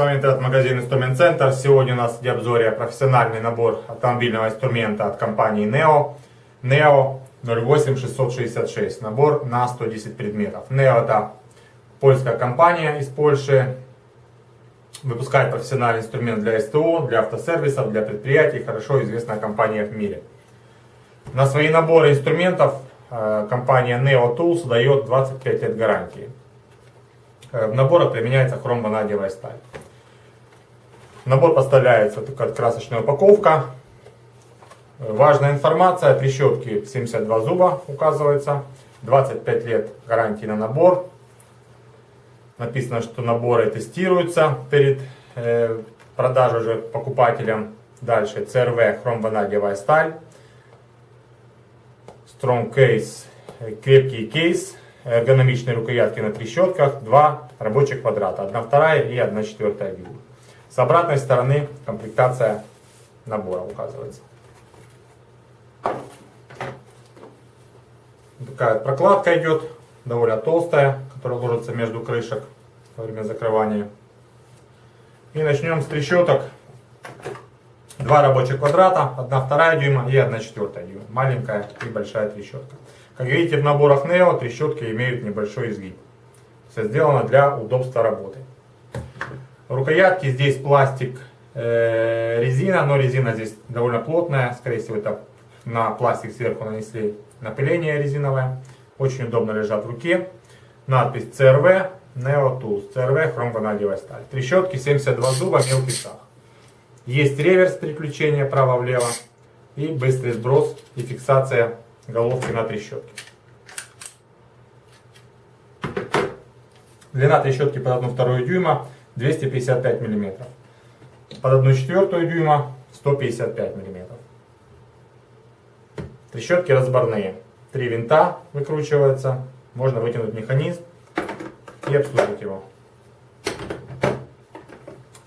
вами интернет-магазин Инструмент Центр. Сегодня у нас в обзоре профессиональный набор автомобильного инструмента от компании NEO. NEO 08666. Набор на 110 предметов. NEO это польская компания из Польши. Выпускает профессиональный инструмент для СТО, для автосервисов, для предприятий. Хорошо известная компания в мире. На свои наборы инструментов э, компания Neo Tools дает 25 лет гарантии. Э, в наборах применяется хромванадиевая сталь. Набор поставляется такая красочная упаковка. Э, важная информация, трещотки 72 зуба указывается. 25 лет гарантии на набор. Написано, что наборы тестируются перед э, продажей уже покупателям. Дальше CRV хромванадиевая сталь. Strong Case, крепкий кейс эргономичные рукоятки на трещотках, два рабочих квадрата, одна вторая и одна четвертая дюйма. С обратной стороны комплектация набора указывается. Такая прокладка идет, довольно толстая, которая ложится между крышек во время закрывания. И начнем с трещоток. Два рабочих квадрата, одна вторая дюйма и одна четвертая дюйма. Маленькая и большая трещотка. Как видите, в наборах Neo трещотки имеют небольшой изгиб. Все сделано для удобства работы. Рукоятки здесь пластик, э, резина, но резина здесь довольно плотная. Скорее всего, это на пластик сверху нанесли напыление резиновое. Очень удобно лежат в руке. Надпись CRV Neo Tools. CRV хромванадиевая сталь. Трещотки 72 зуба, мелкий сах. Есть реверс переключения право-влево и быстрый сброс и фиксация головки на трещотке. Длина трещотки под 1,2 дюйма 255 мм. Под 1,4 дюйма 155 мм. Трещотки разборные. Три винта выкручиваются. Можно вытянуть механизм и обслужить его.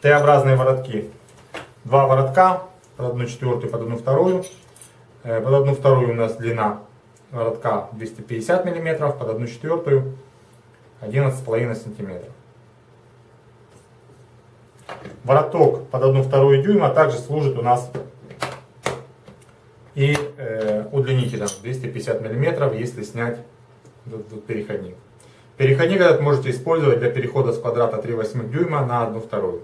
Т-образные воротки. Два воротка под 1,4 под 1,2 Э, под одну вторую у нас длина воротка 250 мм, под одну четвертую 11,5 см. Вороток под одну вторую дюйма также служит у нас и э, удлинителем 250 мм, если снять переходник. Переходник этот можете использовать для перехода с квадрата 3,8 дюйма на 1 вторую.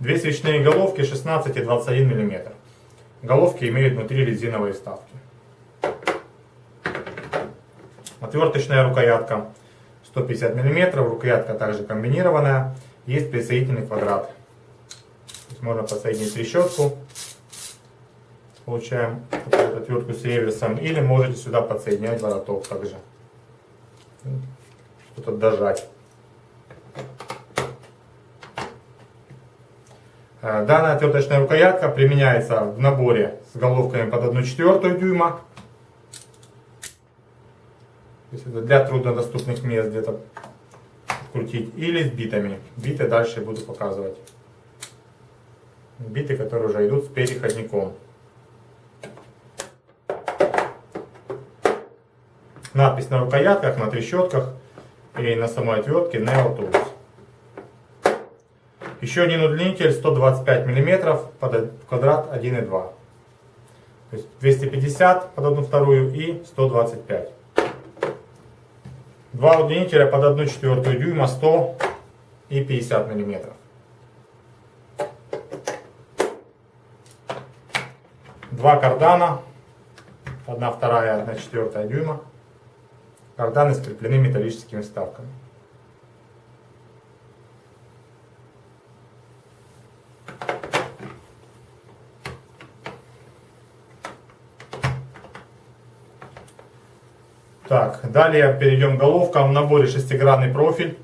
Две свечные головки 16 и 21 мм. Головки имеют внутри резиновые вставки. Отверточная рукоятка 150 мм. Рукоятка также комбинированная. Есть присоединительный квадрат. можно подсоединить трещотку. Получаем отвертку с реверсом. Или можете сюда подсоединять вороток также. Что-то дожать. Э, данная отверточная рукоятка применяется в наборе с головками под 1,4 дюйма. Для труднодоступных мест где-то крутить. Или с битами. Биты дальше буду показывать. Биты, которые уже идут с переходником. Надпись на рукоятках, на трещотках и на самой отвертке Neo Tools. Еще один удлинитель 125 мм под квадрат 1,2. То есть 250 под одну вторую и 125. Два удлинителя под 1 четвертую дюйма 100 и 50 мм. Два кардана, 1 вторая, 1 четвертая дюйма. Карданы скреплены металлическими вставками. Так, далее перейдем к головкам. В наборе шестигранный профиль.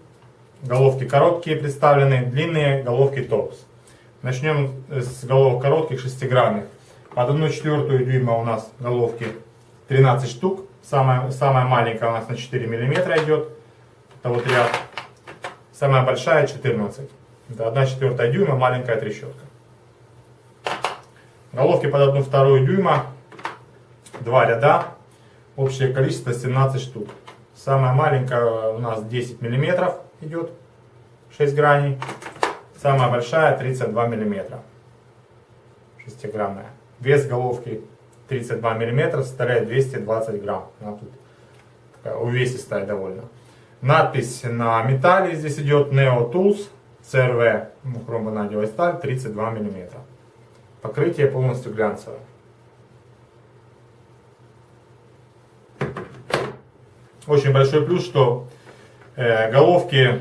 Головки короткие представлены, длинные головки топс. Начнем с головок коротких шестигранных. Под 1 четвертую дюйма у нас головки 13 штук. Самая, самая маленькая у нас на 4 миллиметра идет. Это вот ряд. Самая большая 14. Это 1 четвертая дюйма, маленькая трещотка. Головки под 1 вторую дюйма. Два ряда Общее количество 17 штук. Самая маленькая у нас 10 миллиметров идет, 6 граней. Самая большая 32 миллиметра, шестигранная. Вес головки 32 миллиметра составляет 220 грамм. Она тут такая увесистая довольно. Надпись на металле здесь идет Neo Tools CRV, ну, хромбонадевая сталь 32 миллиметра. Покрытие полностью глянцевое. Очень большой плюс, что э, головки,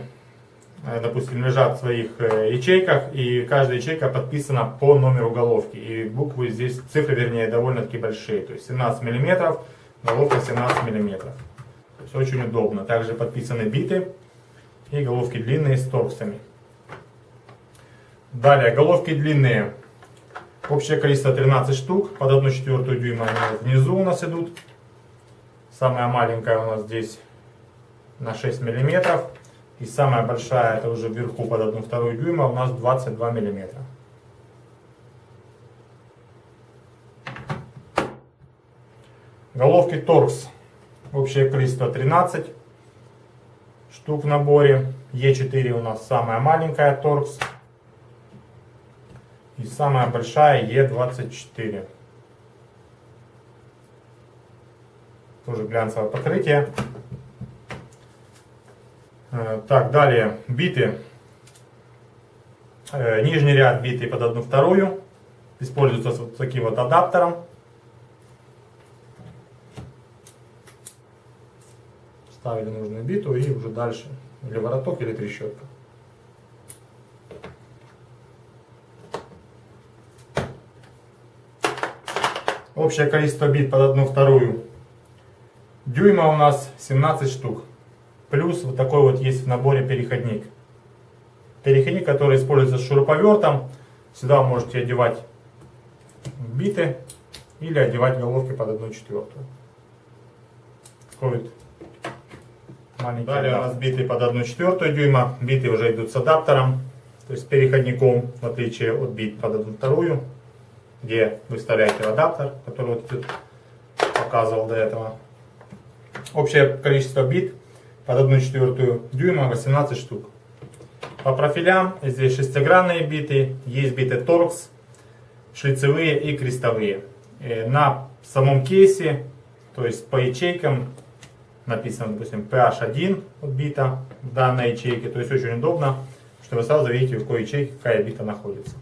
э, допустим, лежат в своих э, ячейках, и каждая ячейка подписана по номеру головки. И буквы здесь, цифры вернее, довольно-таки большие. То есть 17 миллиметров, головка 17 миллиметров. То есть очень удобно. Также подписаны биты и головки длинные с торксами. Далее, головки длинные. Общее количество 13 штук, под 1 четвертую дюйма внизу у нас идут. Самая маленькая у нас здесь на 6 миллиметров. И самая большая, это уже вверху под 1 вторую дюйма, у нас 22 миллиметра. Головки торкс. Общее количество 13 штук в наборе. Е4 у нас самая маленькая торкс. И самая большая Е24. Тоже глянцевое покрытие. Э, так, далее биты. Э, нижний ряд биты под одну вторую. Используется вот таким вот адаптером. Ставили нужную биту и уже дальше или вороток, или трещотка. Общее количество бит под одну вторую дюйма у нас 17 штук. Плюс вот такой вот есть в наборе переходник. Переходник, который используется с шуруповертом. Сюда вы можете одевать биты или одевать головки под одну четвертую. Такой вот маленький. Далее у нас биты под одну четвертую дюйма. Биты уже идут с адаптером, то есть переходником, в отличие от бит под одну вторую где вы вставляете адаптер, который вот тут показывал до этого. Общее количество бит под 1 четвертую дюйма 18 штук. По профилям здесь шестигранные биты, есть биты торкс, шлицевые и крестовые. Э, на самом кейсе, то есть по ячейкам, написано, допустим, PH1 от бита в данной ячейке, то есть очень удобно, что вы сразу видите, в какой ячейке какая бита находится.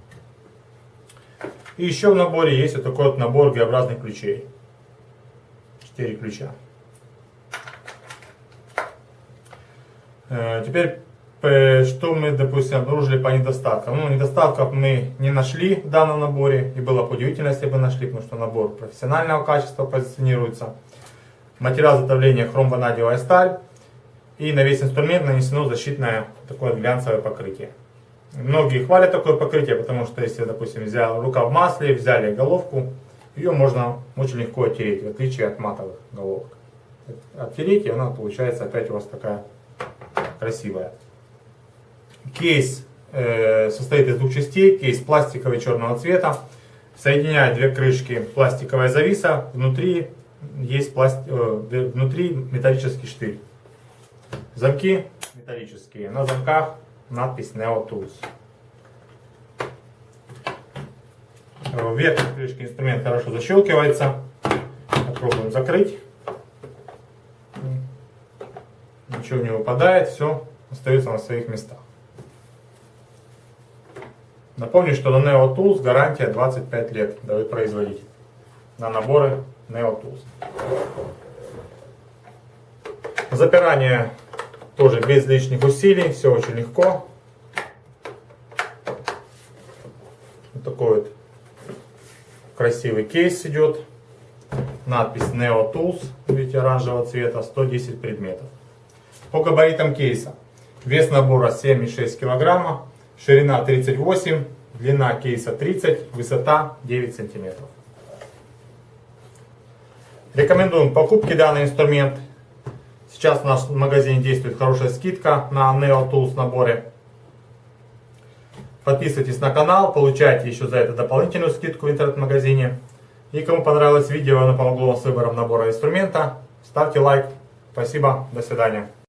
И еще в наборе есть вот такой вот набор Г-образных ключей. Четыре ключа. Теперь, что мы, допустим, обнаружили по недостаткам? Ну, недостатков мы не нашли в данном наборе, и было бы удивительно, если бы нашли, потому что набор профессионального качества позиционируется. Материал изготовления хром-ванадиевая сталь, и на весь инструмент нанесено защитное такое глянцевое покрытие. Многие хвалят такое покрытие, потому что если, допустим, взял рука в масле, взяли головку, ее можно очень легко оттереть, в отличие от матовых головок. Оттереть, и она получается опять у вас такая красивая. Кейс э, состоит из двух частей. Кейс пластиковый черного цвета. Соединяет две крышки пластиковая зависа. Внутри есть пласт... э, внутри металлический штырь. Замки металлические. На замках надпись Neo Tools. Верхняя крышка инструмент хорошо защелкивается. Попробуем закрыть. Ничего не выпадает, все остается на своих местах. Напомню, что на Neo Tools гарантия 25 лет дают производитель на наборы Neo Tools. Запирание тоже без лишних усилий, все очень легко. Вот такой вот красивый кейс идет. Надпись Neo Tools, видите, оранжевого цвета, 110 предметов. По габаритам кейса. Вес набора 7,6 кг, ширина 38, длина кейса 30, высота 9 см. Рекомендуем покупки данный инструмент Сейчас в магазине действует хорошая скидка на Neo Tools наборе. Подписывайтесь на канал, получайте еще за это дополнительную скидку в интернет-магазине. И кому понравилось видео, оно помогло вам с выбором набора инструмента, Ставьте лайк. Спасибо. До свидания.